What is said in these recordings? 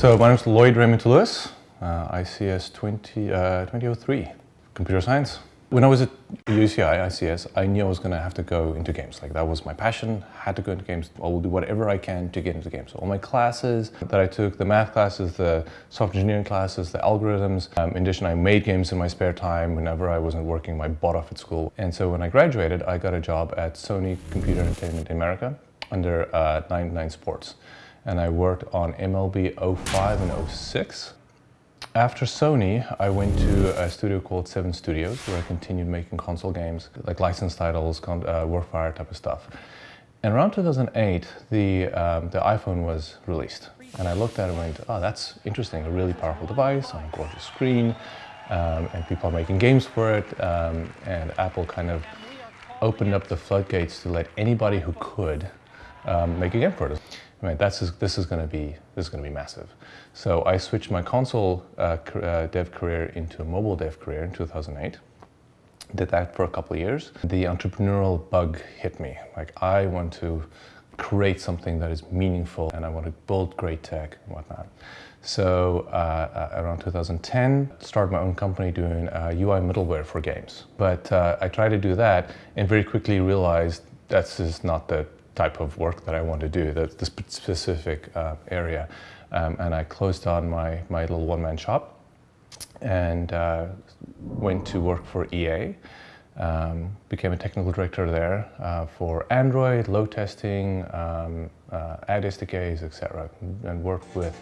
So my name is Lloyd Raymond Lewis, uh, ICS 20, uh, 2003, computer science. When I was at UCI, ICS, I knew I was going to have to go into games. Like that was my passion, had to go into games. I will do whatever I can to get into games. So all my classes that I took, the math classes, the software engineering classes, the algorithms. Um, in addition, I made games in my spare time whenever I wasn't working my butt off at school. And so when I graduated, I got a job at Sony Computer Entertainment in America under uh, 99 Sports. And I worked on MLB 05 and 06. After Sony, I went to a studio called Seven Studios where I continued making console games, like licensed titles, uh, Warfire type of stuff. And around 2008, the, um, the iPhone was released. And I looked at it and went, oh, that's interesting, a really powerful device on a gorgeous screen, um, and people are making games for it. Um, and Apple kind of opened up the floodgates to let anybody who could um, make a game for it. Mean, that's, this is going to be this is going to be massive. So I switched my console uh, uh, dev career into a mobile dev career in 2008. Did that for a couple of years. The entrepreneurial bug hit me. Like I want to create something that is meaningful and I want to build great tech and whatnot. So uh, uh around 2010, started my own company doing UI uh, middleware for games. But uh, I tried to do that and very quickly realized that's just not the type of work that I want to do, the, the specific uh, area. Um, and I closed down my, my little one-man shop and uh, went to work for EA. Um, became a technical director there uh, for Android, load testing, um, uh, ad SDKs, etc. and worked with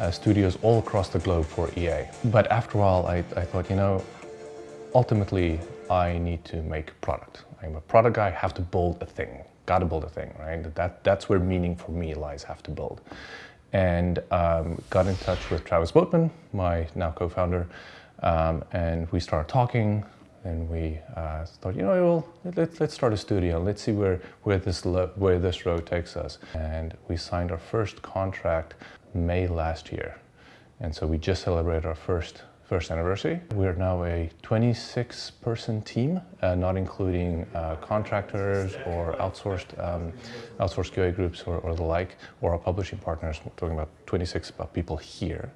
uh, studios all across the globe for EA. But after a while, I, I thought, you know, ultimately, I need to make product. I'm a product guy, I have to build a thing got to build a thing, right? That, that's where meaning for me lies, have to build. And um, got in touch with Travis Boatman, my now co-founder, um, and we started talking and we uh, thought, you know, well, let's, let's start a studio. Let's see where, where, this, where this road takes us. And we signed our first contract May last year. And so we just celebrated our first first anniversary. We're now a 26-person team, uh, not including uh, contractors or outsourced um, outsourced QA groups or, or, the like, or our publishing partners. We're talking about 26 people here.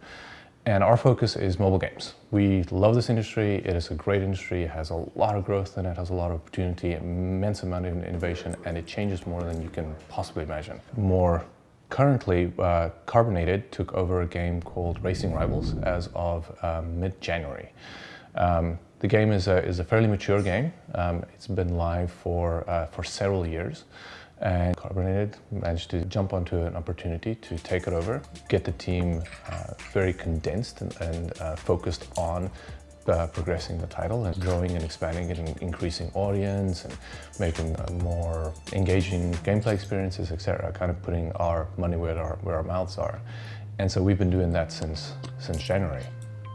And our focus is mobile games. We love this industry. It is a great industry. It has a lot of growth in it, has a lot of opportunity, immense amount of innovation, and it changes more than you can possibly imagine. More Currently, uh, Carbonated took over a game called Racing Rivals as of um, mid-January. Um, the game is a, is a fairly mature game. Um, it's been live for, uh, for several years and Carbonated managed to jump onto an opportunity to take it over, get the team uh, very condensed and, and uh, focused on uh, progressing the title and growing and expanding it and increasing audience and making uh, more engaging gameplay experiences, etc. Kind of putting our money where our, where our mouths are. And so we've been doing that since, since January.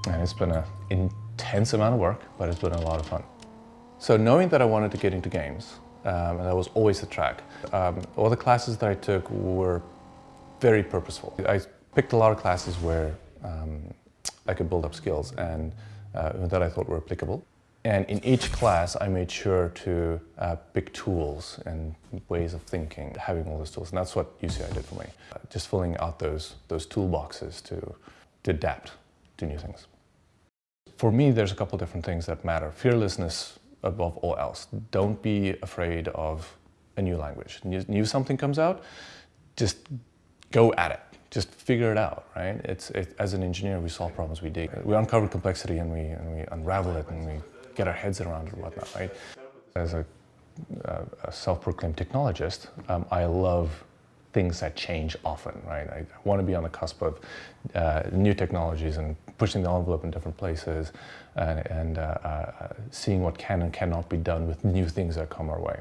And it's been an intense amount of work, but it's been a lot of fun. So knowing that I wanted to get into games, um, and that was always the track, um, all the classes that I took were very purposeful. I picked a lot of classes where um, I could build up skills and that I thought were applicable. And in each class, I made sure to uh, pick tools and ways of thinking, having all those tools. And that's what UCI did for me. Uh, just filling out those, those toolboxes to, to adapt to new things. For me, there's a couple different things that matter. Fearlessness above all else. Don't be afraid of a new language. New, new something comes out, just go at it just figure it out, right? It's, it, as an engineer, we solve problems, we dig. We uncover complexity and we, and we unravel it and we get our heads around it and whatnot, right? As a, a self-proclaimed technologist, um, I love things that change often, right? I want to be on the cusp of uh, new technologies and pushing the envelope in different places and, and uh, uh, seeing what can and cannot be done with new things that come our way.